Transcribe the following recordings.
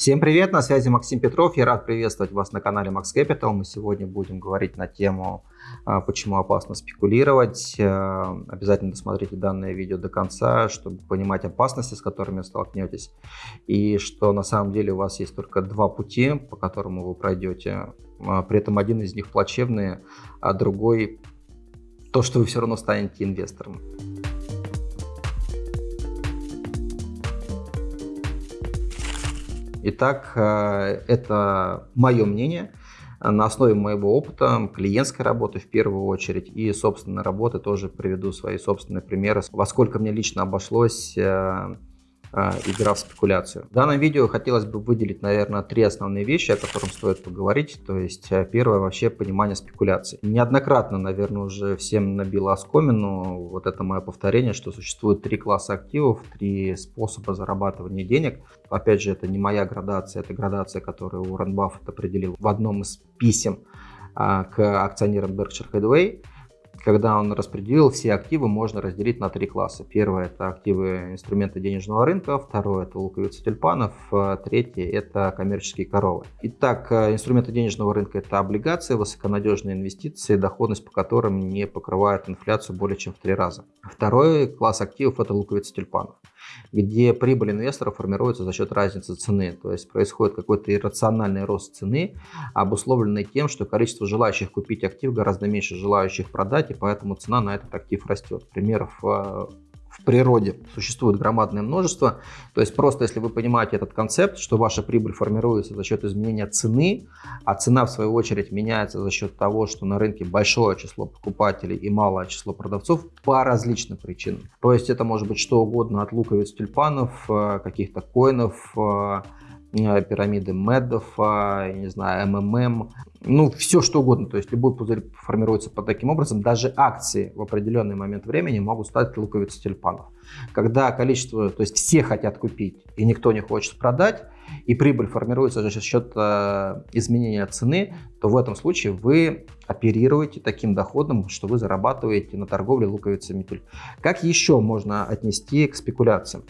Всем привет, на связи Максим Петров. Я рад приветствовать вас на канале Max Capital. Мы сегодня будем говорить на тему, а, почему опасно спекулировать. А, обязательно досмотрите данное видео до конца, чтобы понимать опасности, с которыми столкнетесь. И что на самом деле у вас есть только два пути, по которому вы пройдете. А, при этом один из них плачевный, а другой то, что вы все равно станете инвестором. Итак, э, это мое мнение. На основе моего опыта, клиентской работы в первую очередь и собственной работы тоже приведу свои собственные примеры, во сколько мне лично обошлось э, игра в спекуляцию. В данном видео хотелось бы выделить, наверное, три основные вещи, о которых стоит поговорить. То есть, э, первое вообще понимание спекуляции. Неоднократно, наверное, уже всем набило оскомину вот это мое повторение, что существует три класса активов, три способа зарабатывания денег. Опять же, это не моя градация, это градация, которую Уоррен Баффет определил в одном из писем а, к акционерам Berkshire Hathaway когда он распределил все активы, можно разделить на три класса. Первое – это активы инструменты денежного рынка, второе – это луковицы тюльпанов, а третье – это коммерческие коровы. Итак, э, инструменты денежного рынка – это облигации, высоконадежные инвестиции, доходность по которым не покрывает инфляцию более чем в три раза. Второй класс активов – это луковицы тюльпанов где прибыль инвестора формируется за счет разницы цены. То есть происходит какой-то иррациональный рост цены, обусловленный тем, что количество желающих купить актив гораздо меньше желающих продать, и поэтому цена на этот актив растет. Примеров э, в природе существует громадное множество. То есть просто если вы понимаете этот концепт, что ваша прибыль формируется за счет изменения цены, а цена в свою очередь меняется за счет того, что на рынке большое число покупателей и малое число продавцов по различным причинам. То есть это может быть что угодно от луковиц тюльпанов, э, каких-то коинов, э, пирамиды Медов, я не знаю, МММ, ну, все что угодно. То есть любой пузырь формируется под таким образом. Даже акции в определенный момент времени могут стать луковицей тюльпанов. Когда количество, то есть все хотят купить и никто не хочет продать, и прибыль формируется за счет э, изменения цены, то в этом случае вы оперируете таким доходом, что вы зарабатываете на торговле луковицами тюльпанов. Как еще можно отнести к спекуляциям?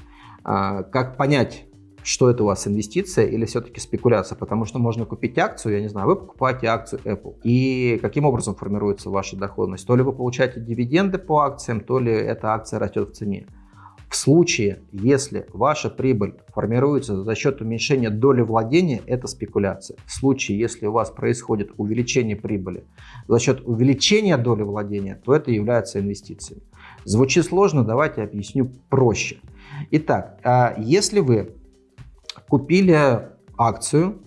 Э, как понять, что это у вас инвестиция или все-таки спекуляция, потому что можно купить акцию, я не знаю, вы покупаете акцию Apple, и каким образом формируется ваша доходность? То ли вы получаете дивиденды по акциям, то ли эта акция растет в цене. В случае, если ваша прибыль формируется за счет уменьшения доли владения, это спекуляция. В случае, если у вас происходит увеличение прибыли за счет увеличения доли владения, то это является инвестициями. Звучит сложно, давайте объясню проще. Итак, а если вы купили акцию,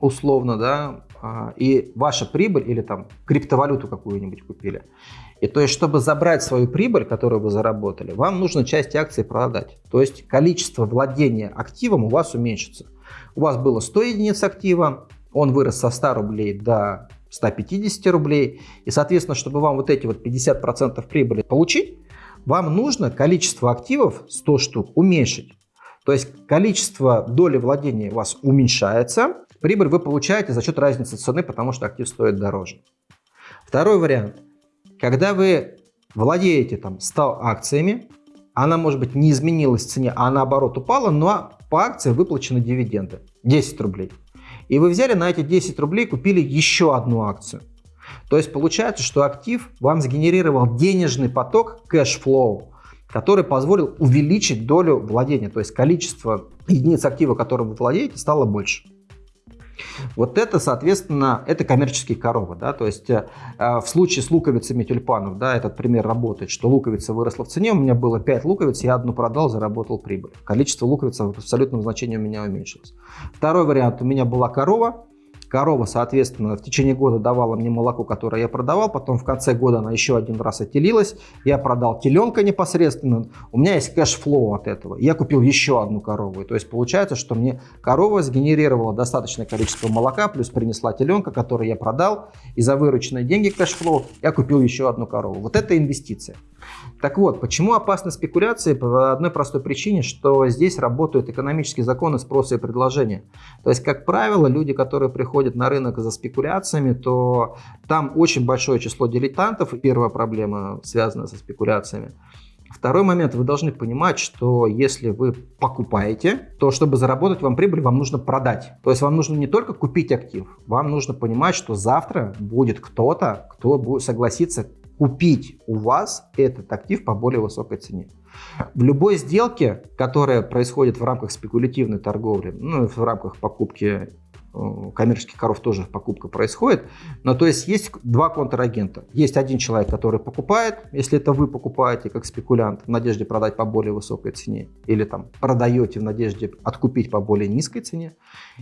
условно, да, а, и ваша прибыль или там криптовалюту какую-нибудь купили. И то есть, чтобы забрать свою прибыль, которую вы заработали, вам нужно часть акций продать. То есть, количество владения активом у вас уменьшится. У вас было 100 единиц актива, он вырос со 100 рублей до 150 рублей. И, соответственно, чтобы вам вот эти вот 50% прибыли получить, вам нужно количество активов 100 штук уменьшить. То есть количество доли владения у вас уменьшается, прибыль вы получаете за счет разницы цены, потому что актив стоит дороже. Второй вариант. Когда вы владеете там 100 акциями, она может быть не изменилась в цене, а наоборот упала, но по акции выплачены дивиденды 10 рублей. И вы взяли на эти 10 рублей, купили еще одну акцию. То есть получается, что актив вам сгенерировал денежный поток, cash flow, который позволил увеличить долю владения, то есть количество единиц актива, которым вы владеете, стало больше. Вот это, соответственно, это коммерческие коровы. Да? То есть э, в случае с луковицами тюльпанов, да, этот пример работает, что луковица выросла в цене, у меня было 5 луковиц, я одну продал, заработал прибыль. Количество луковиц в абсолютном значении у меня уменьшилось. Второй вариант, у меня была корова, Корова, соответственно, в течение года давала мне молоко, которое я продавал. Потом в конце года она еще один раз отелилась. Я продал теленка непосредственно. У меня есть cash flow от этого. Я купил еще одну корову. То есть получается, что мне корова сгенерировала достаточное количество молока, плюс принесла теленка, который я продал. И за вырученные деньги cash flow я купил еще одну корову. Вот это инвестиция. Так вот, почему опасны спекуляции? По одной простой причине, что здесь работают экономические законы спроса и предложения. То есть, как правило, люди, которые приходят на рынок за спекуляциями, то там очень большое число дилетантов. Первая проблема, связанная со спекуляциями. Второй момент, вы должны понимать, что если вы покупаете, то чтобы заработать вам прибыль, вам нужно продать. То есть вам нужно не только купить актив, вам нужно понимать, что завтра будет кто-то, кто будет согласиться купить у вас этот актив по более высокой цене. В любой сделке, которая происходит в рамках спекулятивной торговли, ну, в рамках покупки коммерческих коров тоже покупка происходит. Но то есть есть два контрагента. Есть один человек, который покупает, если это вы покупаете как спекулянт в надежде продать по более высокой цене, или там продаете в надежде откупить по более низкой цене.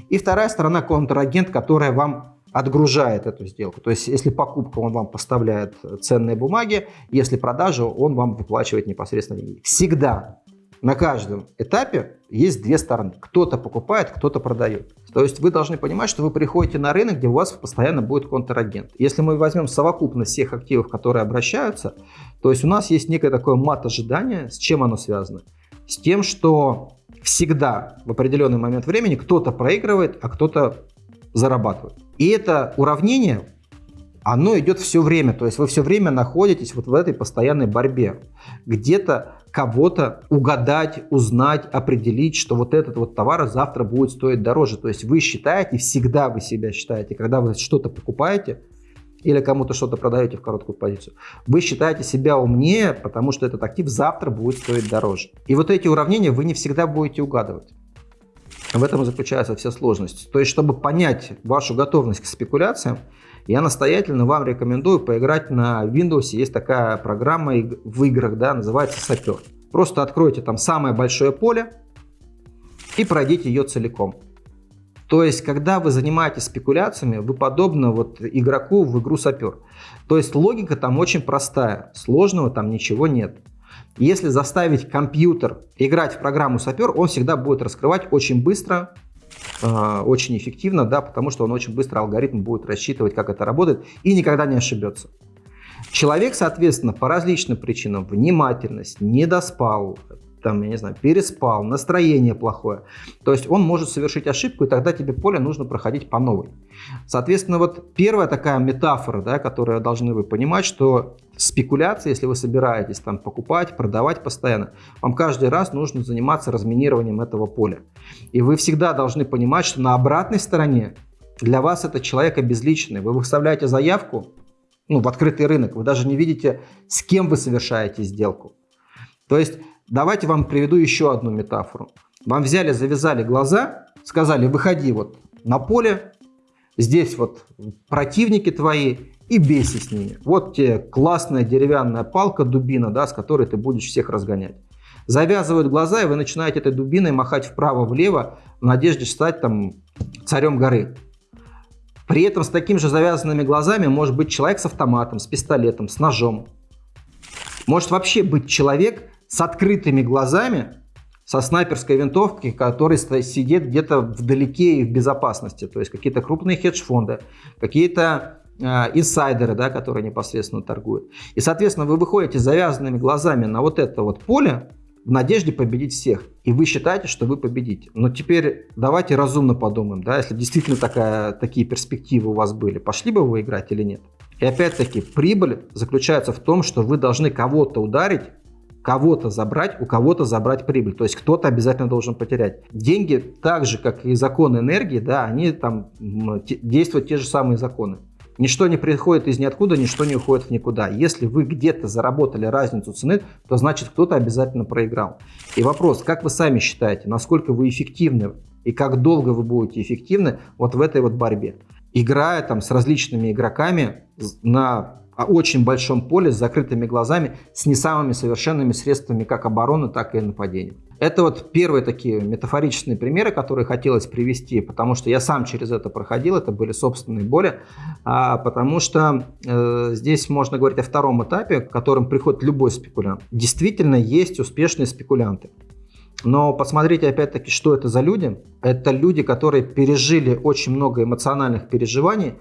И вторая сторона контрагент, которая вам отгружает эту сделку. То есть, если покупка, он вам поставляет ценные бумаги, если продажа, он вам выплачивает непосредственно деньги. Всегда на каждом этапе есть две стороны. Кто-то покупает, кто-то продает. То есть вы должны понимать, что вы приходите на рынок, где у вас постоянно будет контрагент. Если мы возьмем совокупность всех активов, которые обращаются, то есть у нас есть некое такое мат ожидания. С чем оно связано? С тем, что всегда в определенный момент времени кто-то проигрывает, а кто-то зарабатывает. И это уравнение оно идет все время. То есть вы все время находитесь вот в этой постоянной борьбе. Где-то кого-то угадать, узнать, определить, что вот этот вот товар завтра будет стоить дороже. То есть вы считаете, всегда вы себя считаете, когда вы что-то покупаете или кому-то что-то продаете в короткую позицию, вы считаете себя умнее, потому что этот актив завтра будет стоить дороже. И вот эти уравнения вы не всегда будете угадывать. В этом заключается вся сложность. То есть, чтобы понять вашу готовность к спекуляциям, я настоятельно вам рекомендую поиграть на Windows. Есть такая программа в играх, да, называется Сапер. Просто откройте там самое большое поле и пройдите ее целиком. То есть, когда вы занимаетесь спекуляциями, вы подобны вот игроку в игру Сапер. То есть, логика там очень простая, сложного там ничего нет. Если заставить компьютер играть в программу Сапер, он всегда будет раскрывать очень быстро, а, очень эффективно, да, потому что он очень быстро алгоритм будет рассчитывать, как это работает, и никогда не ошибется. Человек, соответственно, по различным причинам, внимательность, не доспал, там, я не знаю, переспал, настроение плохое. То есть он может совершить ошибку, и тогда тебе поле нужно проходить по новой. Соответственно, вот первая такая метафора, да, которую должны вы понимать, что спекуляция, если вы собираетесь там покупать, продавать постоянно, вам каждый раз нужно заниматься разминированием этого поля. И вы всегда должны понимать, что на обратной стороне для вас это человек обезличенный. Вы выставляете заявку ну, в открытый рынок, вы даже не видите, с кем вы совершаете сделку. То есть Давайте вам приведу еще одну метафору. Вам взяли, завязали глаза, сказали, выходи вот на поле, здесь вот противники твои, и бейся с ними. Вот тебе классная деревянная палка, дубина, да, с которой ты будешь всех разгонять. Завязывают глаза, и вы начинаете этой дубиной махать вправо-влево в надежде стать там царем горы. При этом с такими же завязанными глазами может быть человек с автоматом, с пистолетом, с ножом. Может вообще быть человек, с открытыми глазами, со снайперской винтовкой, который сидит где-то вдалеке и в безопасности. То есть какие-то крупные хедж-фонды, какие-то э, инсайдеры, да, которые непосредственно торгуют. И, соответственно, вы выходите завязанными глазами на вот это вот поле в надежде победить всех. И вы считаете, что вы победите. Но теперь давайте разумно подумаем, да, если действительно такая, такие перспективы у вас были, пошли бы вы играть или нет? И опять-таки, прибыль заключается в том, что вы должны кого-то ударить, кого-то забрать, у кого-то забрать прибыль. То есть кто-то обязательно должен потерять. Деньги, так же, как и законы энергии, да, они там действуют те же самые законы. Ничто не приходит из ниоткуда, ничто не уходит в никуда. Если вы где-то заработали разницу цены, то значит кто-то обязательно проиграл. И вопрос, как вы сами считаете, насколько вы эффективны и как долго вы будете эффективны вот в этой вот борьбе? Играя там с различными игроками на очень большом поле с закрытыми глазами, с не самыми совершенными средствами как обороны, так и нападения. Это вот первые такие метафорические примеры, которые хотелось привести, потому что я сам через это проходил, это были собственные боли, а, потому что э, здесь можно говорить о втором этапе, к которым приходит любой спекулянт. Действительно есть успешные спекулянты. Но посмотрите опять-таки, что это за люди. Это люди, которые пережили очень много эмоциональных переживаний,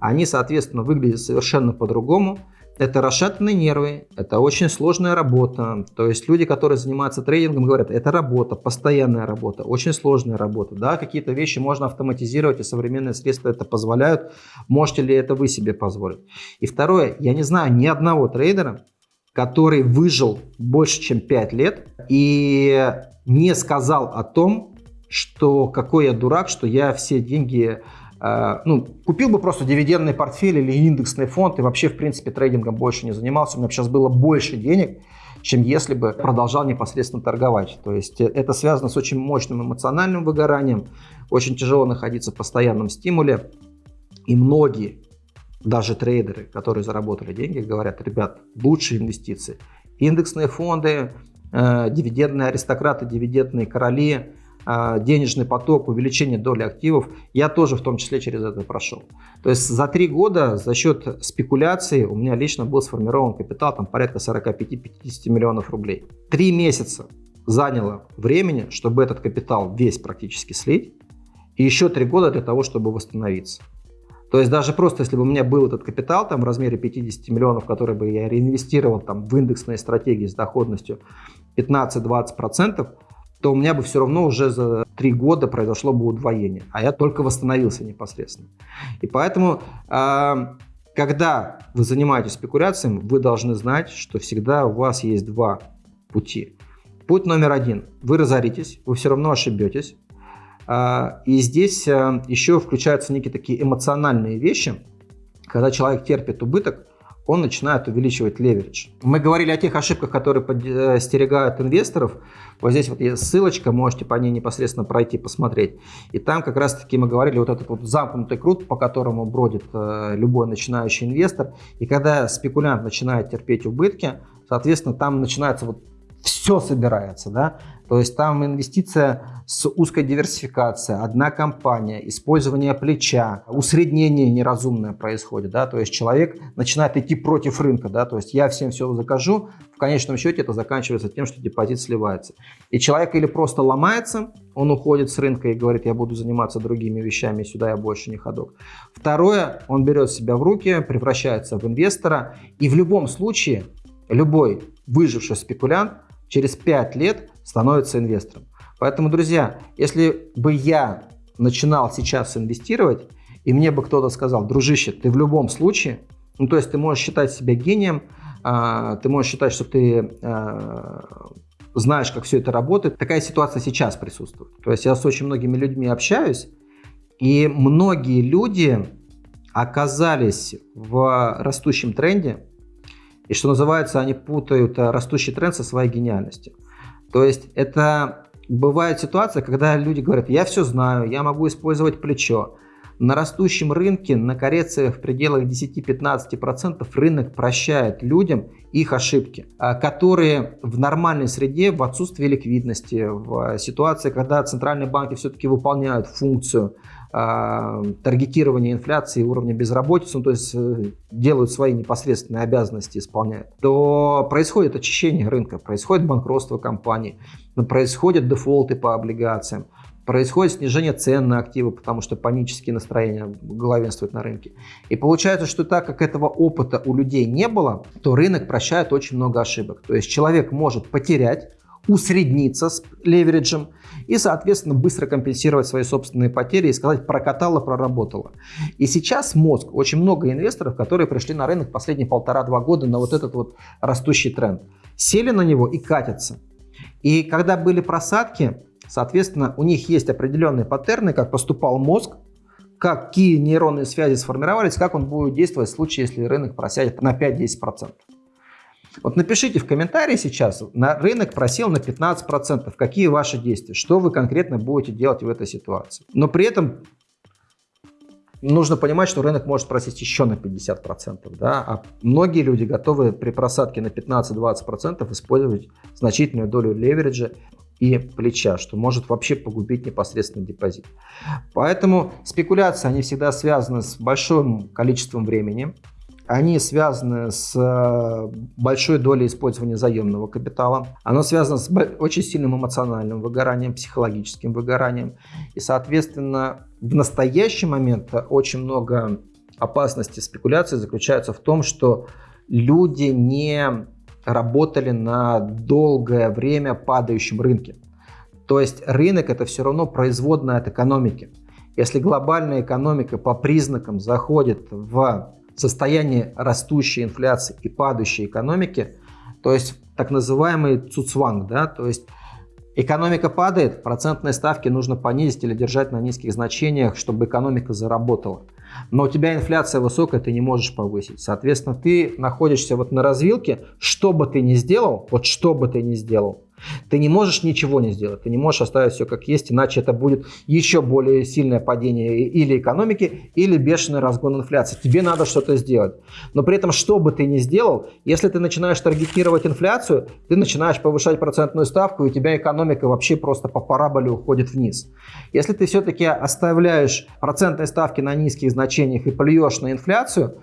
они, соответственно, выглядят совершенно по-другому. Это расшатанные нервы, это очень сложная работа. То есть люди, которые занимаются трейдингом, говорят, это работа, постоянная работа, очень сложная работа. Да, какие-то вещи можно автоматизировать, и современные средства это позволяют. Можете ли это вы себе позволить? И второе, я не знаю ни одного трейдера, который выжил больше, чем 5 лет и не сказал о том, что какой я дурак, что я все деньги ну, купил бы просто дивидендный портфель или индексный фонд и вообще, в принципе, трейдингом больше не занимался. У меня сейчас было больше денег, чем если бы продолжал непосредственно торговать. То есть э, это связано с очень мощным эмоциональным выгоранием, очень тяжело находиться в постоянном стимуле. И многие, даже трейдеры, которые заработали деньги, говорят, ребят, лучшие инвестиции. Индексные фонды, э, дивидендные аристократы, дивидендные короли – а, денежный поток, увеличение доли активов, я тоже в том числе через это прошел. То есть за три года за счет спекуляции у меня лично был сформирован капитал там порядка 45-50 миллионов рублей. Три месяца заняло времени, чтобы этот капитал весь практически слить, и еще три года для того, чтобы восстановиться. То есть даже просто если бы у меня был этот капитал там в размере 50 миллионов, который бы я реинвестировал там в индексные стратегии с доходностью 15-20%, то у меня бы все равно уже за три года произошло бы удвоение, а я только восстановился непосредственно. И поэтому, а, когда вы занимаетесь спекуляциями, вы должны знать, что всегда у вас есть два пути. Путь номер один. Вы разоритесь, вы все равно ошибетесь. А, и здесь а, еще включаются некие такие эмоциональные вещи, когда человек терпит убыток, он начинает увеличивать леверидж. Мы говорили о тех ошибках, которые подстерегают инвесторов. Вот здесь вот есть ссылочка, можете по ней непосредственно пройти, посмотреть. И там как раз-таки мы говорили вот этот вот замкнутый круг, по которому бродит э, любой начинающий инвестор. И когда спекулянт начинает терпеть убытки, соответственно, там начинается вот все собирается, да, то есть там инвестиция с узкой диверсификацией, одна компания, использование плеча, усреднение неразумное происходит, да, то есть человек начинает идти против рынка, да, то есть я всем все закажу, в конечном счете это заканчивается тем, что депозит сливается. И человек или просто ломается, он уходит с рынка и говорит, я буду заниматься другими вещами, сюда я больше не ходок. Второе, он берет себя в руки, превращается в инвестора, и в любом случае любой выживший спекулянт через 5 лет становится инвестором. Поэтому, друзья, если бы я начинал сейчас инвестировать, и мне бы кто-то сказал, дружище, ты в любом случае, ну то есть ты можешь считать себя гением, а, ты можешь считать, что ты а, знаешь, как все это работает. Такая ситуация сейчас присутствует. То есть я с очень многими людьми общаюсь, и многие люди оказались в растущем тренде, и что называется, они путают э, растущий тренд со своей гениальностью. То есть это бывает ситуация, когда люди говорят, я все знаю, я могу использовать плечо. На растущем рынке, на коррекциях в пределах 10-15% рынок прощает людям их ошибки, а, которые в нормальной среде, в отсутствии ликвидности, в ситуации, когда центральные банки все-таки выполняют функцию э, таргетирования инфляции и уровня безработицы, ну, то есть э, делают свои непосредственные обязанности, исполняют, то происходит очищение рынка, происходит банкротство компаний, происходят дефолты по облигациям, происходит снижение цен на активы, потому что панические настроения главенствуют на рынке. И получается, что так как этого опыта у людей не было, то рынок прощает очень много ошибок. То есть человек может потерять, усредниться с левериджем и, соответственно, быстро компенсировать свои собственные потери и сказать прокатало, проработало. И сейчас мозг, очень много инвесторов, которые пришли на рынок последние полтора-два года на вот этот вот растущий тренд, сели на него и катятся. И когда были просадки, соответственно, у них есть определенные паттерны, как поступал мозг, какие нейронные связи сформировались, как он будет действовать в случае, если рынок просядет на 5-10%. Вот напишите в комментарии сейчас, на рынок просел на 15%, какие ваши действия, что вы конкретно будете делать в этой ситуации. Но при этом нужно понимать, что рынок может просесть еще на 50%, да, а многие люди готовы при просадке на 15-20% использовать значительную долю левериджа и плеча, что может вообще погубить непосредственно депозит. Поэтому спекуляции, они всегда связаны с большим количеством времени, они связаны с э, большой долей использования заемного капитала. Оно связано с очень сильным эмоциональным выгоранием, психологическим выгоранием. И, соответственно, в настоящий момент очень много опасности спекуляции заключается в том, что люди не работали на долгое время падающем рынке. То есть рынок это все равно производная от экономики. Если глобальная экономика по признакам заходит в состояние растущей инфляции и падающей экономики, То есть так называемый цуцванг, да, то есть Экономика падает, процентные ставки нужно понизить или держать на низких значениях, чтобы экономика заработала. Но у тебя инфляция высокая, ты не можешь повысить. Соответственно, ты находишься вот на развилке, что бы ты ни сделал, вот что бы ты ни сделал, ты не можешь ничего не сделать, ты не можешь оставить все как есть, иначе это будет еще более сильное падение или экономики, или бешеный разгон инфляции. Тебе надо что-то сделать. Но при этом, что бы ты ни сделал, если ты начинаешь таргетировать инфляцию, ты начинаешь повышать процентную ставку, и у тебя экономика вообще просто по параболе уходит вниз. Если ты все-таки оставляешь процентные ставки на низких значениях и плюешь на инфляцию,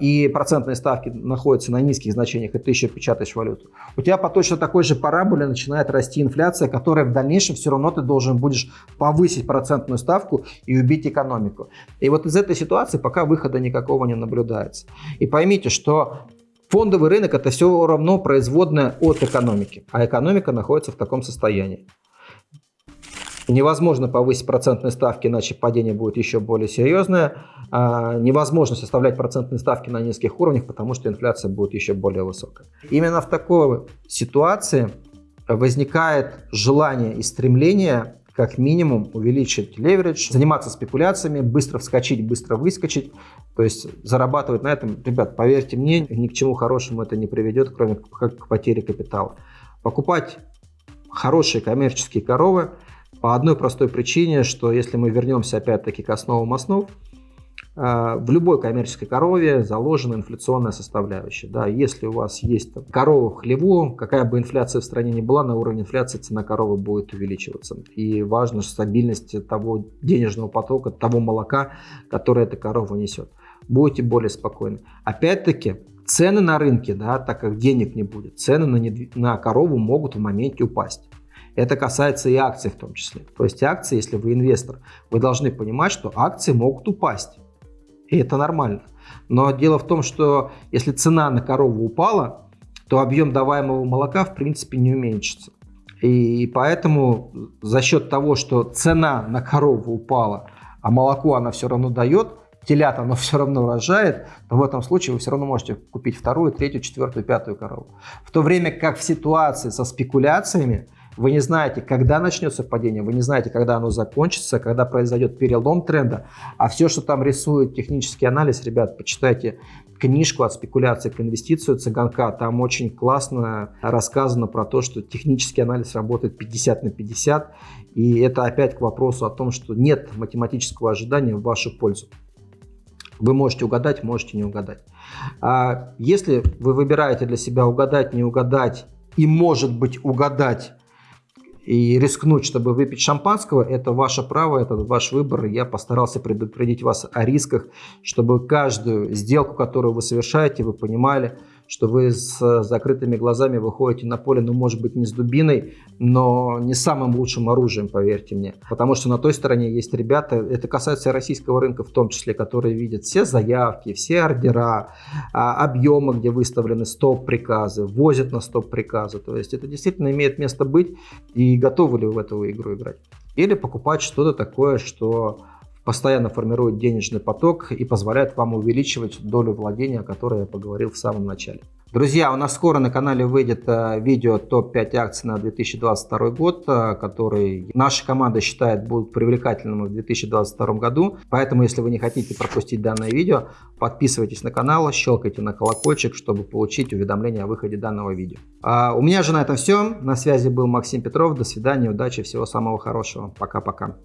и процентные ставки находятся на низких значениях, и ты еще печатаешь валюту, у тебя по точно такой же параболе начинает расти инфляция, которая в дальнейшем все равно ты должен будешь повысить процентную ставку и убить экономику. И вот из этой ситуации пока выхода никакого не наблюдается. И поймите, что фондовый рынок это все равно производная от экономики, а экономика находится в таком состоянии. Невозможно повысить процентные ставки, иначе падение будет еще более серьезное. А, невозможно составлять процентные ставки на низких уровнях, потому что инфляция будет еще более высокая. Именно в такой ситуации возникает желание и стремление как минимум увеличить леверидж, заниматься спекуляциями, быстро вскочить, быстро выскочить, то есть зарабатывать на этом. Ребят, поверьте мне, ни к чему хорошему это не приведет, кроме как к потере капитала. Покупать хорошие коммерческие коровы – по одной простой причине, что если мы вернемся опять-таки к основам основ, а, в любой коммерческой корове заложена инфляционная составляющая. Да, если у вас есть корова в хлеву, какая бы инфляция в стране ни была, на уровне инфляции цена коровы будет увеличиваться. И важна стабильность того денежного потока, того молока, которое эта корова несет. Будете более спокойны. Опять-таки, цены на рынке, да, так как денег не будет, цены на, недв... на корову могут в моменте упасть. Это касается и акций в том числе. То есть акции, если вы инвестор, вы должны понимать, что акции могут упасть. И это нормально. Но дело в том, что если цена на корову упала, то объем даваемого молока в принципе не уменьшится. И поэтому за счет того, что цена на корову упала, а молоко она все равно дает, телят оно все равно рожает, то в этом случае вы все равно можете купить вторую, третью, четвертую, пятую корову. В то время как в ситуации со спекуляциями вы не знаете, когда начнется падение, вы не знаете, когда оно закончится, когда произойдет перелом тренда. А все, что там рисует технический анализ, ребят, почитайте книжку от спекуляции к инвестицию Цыганка. Там очень классно рассказано про то, что технический анализ работает 50 на 50. И это опять к вопросу о том, что нет математического ожидания в вашу пользу. Вы можете угадать, можете не угадать. А если вы выбираете для себя угадать, не угадать и, может быть, угадать и рискнуть, чтобы выпить шампанского, это ваше право, это ваш выбор. Я постарался предупредить вас о рисках, чтобы каждую сделку, которую вы совершаете, вы понимали, что вы с закрытыми глазами выходите на поле, ну, может быть, не с дубиной, но не самым лучшим оружием, поверьте мне. Потому что на той стороне есть ребята, это касается российского рынка в том числе, которые видят все заявки, все ордера, а, объемы, где выставлены стоп-приказы, возят на стоп-приказы. То есть это действительно имеет место быть, и готовы ли вы в эту игру играть. Или покупать что-то такое, что постоянно формирует денежный поток и позволяет вам увеличивать долю владения, о которой я поговорил в самом начале. Друзья, у нас скоро на канале выйдет э, видео топ-5 акций на 2022 год, э, который наша команда считает будут привлекательным в 2022 году. Поэтому, если вы не хотите пропустить данное видео, подписывайтесь на канал, щелкайте на колокольчик, чтобы получить уведомления о выходе данного видео. А у меня же на этом все. На связи был Максим Петров. До свидания, удачи, всего самого хорошего. Пока-пока.